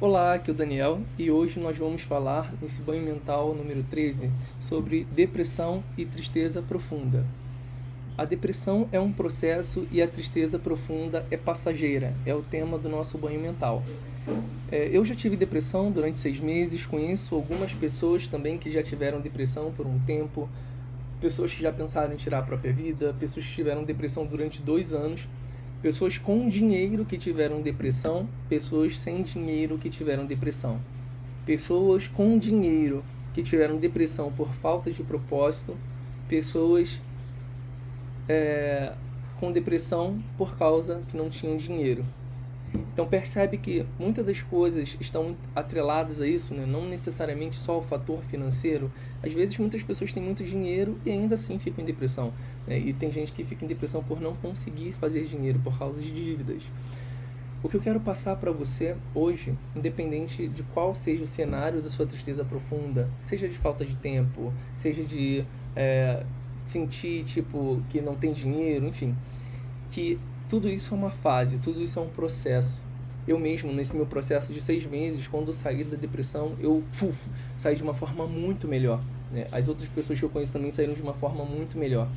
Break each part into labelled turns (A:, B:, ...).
A: Olá, aqui é o Daniel e hoje nós vamos falar nesse banho mental número 13 sobre depressão e tristeza profunda. A depressão é um processo e a tristeza profunda é passageira, é o tema do nosso banho mental. É, eu já tive depressão durante seis meses, conheço algumas pessoas também que já tiveram depressão por um tempo, pessoas que já pensaram em tirar a própria vida, pessoas que tiveram depressão durante dois anos, pessoas com dinheiro que tiveram depressão, pessoas sem dinheiro que tiveram depressão, pessoas com dinheiro que tiveram depressão por falta de propósito, pessoas é, com depressão por causa que não tinham dinheiro. Então percebe que muitas das coisas estão atreladas a isso, né? não necessariamente só o fator financeiro. Às vezes muitas pessoas têm muito dinheiro e ainda assim ficam em depressão. Né? E tem gente que fica em depressão por não conseguir fazer dinheiro, por causa de dívidas. O que eu quero passar para você hoje, independente de qual seja o cenário da sua tristeza profunda, seja de falta de tempo, seja de é, sentir tipo que não tem dinheiro, enfim, que tudo isso é uma fase, tudo isso é um processo. Eu mesmo, nesse meu processo de seis meses, quando saí da depressão, eu fuf, saí de uma forma muito melhor. Né? As outras pessoas que eu conheço também saíram de uma forma muito melhor.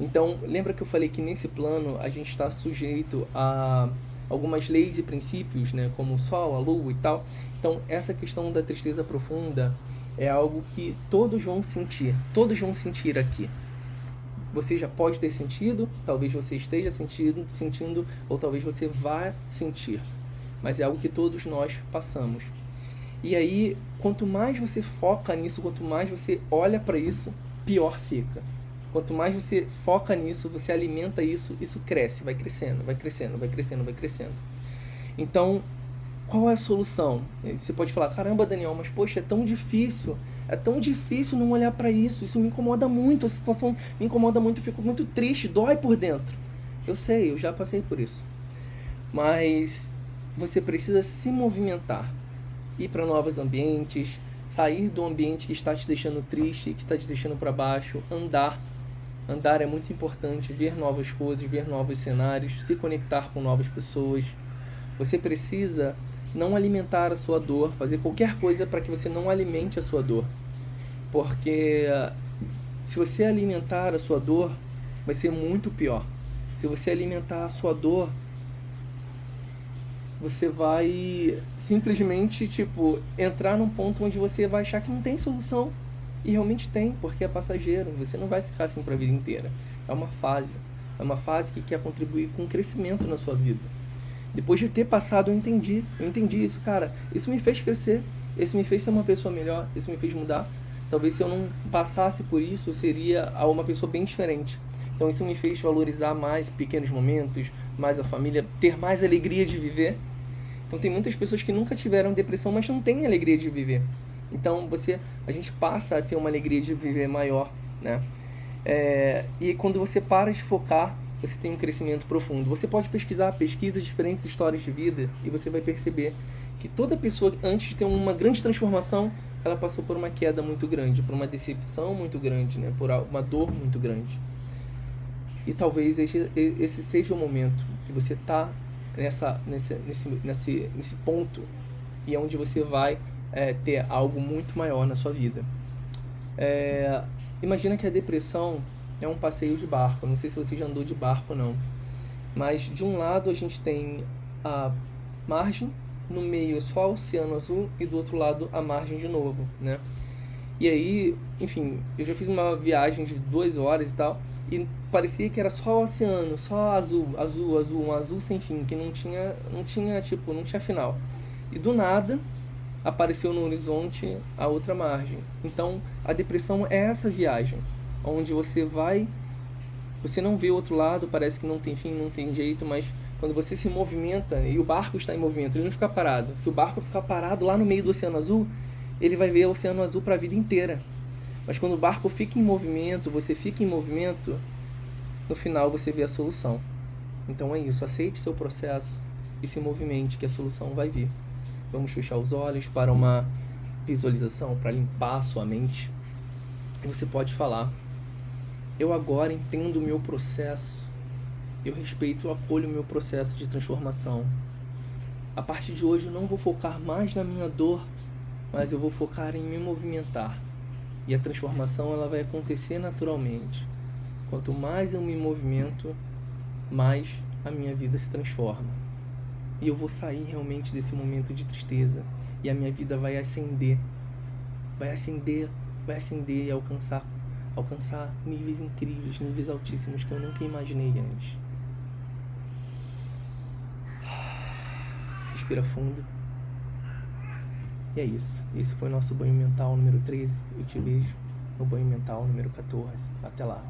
A: Então, lembra que eu falei que nesse plano a gente está sujeito a algumas leis e princípios, né, como o sol, a lua e tal. Então, essa questão da tristeza profunda é algo que todos vão sentir, todos vão sentir aqui você já pode ter sentido, talvez você esteja sentindo, sentindo ou talvez você vá sentir. Mas é algo que todos nós passamos. E aí, quanto mais você foca nisso, quanto mais você olha para isso, pior fica. Quanto mais você foca nisso, você alimenta isso, isso cresce, vai crescendo, vai crescendo, vai crescendo, vai crescendo. Então, qual é a solução? Você pode falar, caramba, Daniel, mas poxa, é tão difícil é tão difícil não olhar para isso. Isso me incomoda muito. A situação me incomoda muito. Eu fico muito triste, dói por dentro. Eu sei, eu já passei por isso. Mas você precisa se movimentar, ir para novos ambientes, sair do ambiente que está te deixando triste, que está te deixando para baixo, andar. Andar é muito importante, ver novas coisas, ver novos cenários, se conectar com novas pessoas. Você precisa não alimentar a sua dor, fazer qualquer coisa para que você não alimente a sua dor. Porque se você alimentar a sua dor, vai ser muito pior. Se você alimentar a sua dor, você vai simplesmente, tipo, entrar num ponto onde você vai achar que não tem solução. E realmente tem, porque é passageiro. Você não vai ficar assim para a vida inteira. É uma fase. É uma fase que quer contribuir com o crescimento na sua vida. Depois de ter passado, eu entendi. Eu entendi isso, cara. Isso me fez crescer. Isso me fez ser uma pessoa melhor. Isso me fez mudar. Talvez se eu não passasse por isso, eu seria uma pessoa bem diferente. Então isso me fez valorizar mais pequenos momentos, mais a família, ter mais alegria de viver. Então tem muitas pessoas que nunca tiveram depressão, mas não têm alegria de viver. Então você, a gente passa a ter uma alegria de viver maior, né? É, e quando você para de focar você tem um crescimento profundo. Você pode pesquisar, pesquisa diferentes histórias de vida e você vai perceber que toda pessoa, antes de ter uma grande transformação, ela passou por uma queda muito grande, por uma decepção muito grande, né? por uma dor muito grande. E talvez esse, seja o momento que você está nessa, nesse, nesse, nesse, nesse ponto e é onde você vai é, ter algo muito maior na sua vida. É, imagina que a depressão é um passeio de barco. Não sei se você já andou de barco não. Mas de um lado a gente tem a margem, no meio é só o oceano azul e do outro lado a margem de novo, né? E aí, enfim, eu já fiz uma viagem de duas horas e tal, e parecia que era só o oceano, só azul, azul, azul, um azul sem fim, que não tinha, não tinha, tipo, não tinha final. E do nada apareceu no horizonte a outra margem. Então, a depressão é essa viagem onde você vai, você não vê o outro lado, parece que não tem fim, não tem jeito, mas quando você se movimenta e o barco está em movimento, ele não fica parado. Se o barco ficar parado lá no meio do Oceano Azul, ele vai ver o Oceano Azul para a vida inteira. Mas quando o barco fica em movimento, você fica em movimento, no final você vê a solução. Então é isso, aceite seu processo e se movimente que a solução vai vir. Vamos fechar os olhos para uma visualização, para limpar a sua mente. E você pode falar eu agora entendo o meu processo. Eu respeito e acolho o meu processo de transformação. A partir de hoje eu não vou focar mais na minha dor, mas eu vou focar em me movimentar. E a transformação ela vai acontecer naturalmente. Quanto mais eu me movimento, mais a minha vida se transforma. E eu vou sair realmente desse momento de tristeza e a minha vida vai ascender. Vai ascender, vai ascender e alcançar alcançar níveis incríveis, níveis altíssimos que eu nunca imaginei antes. Respira fundo. E é isso. Esse foi o nosso banho mental número 13. Eu te vejo no banho mental número 14. Até lá.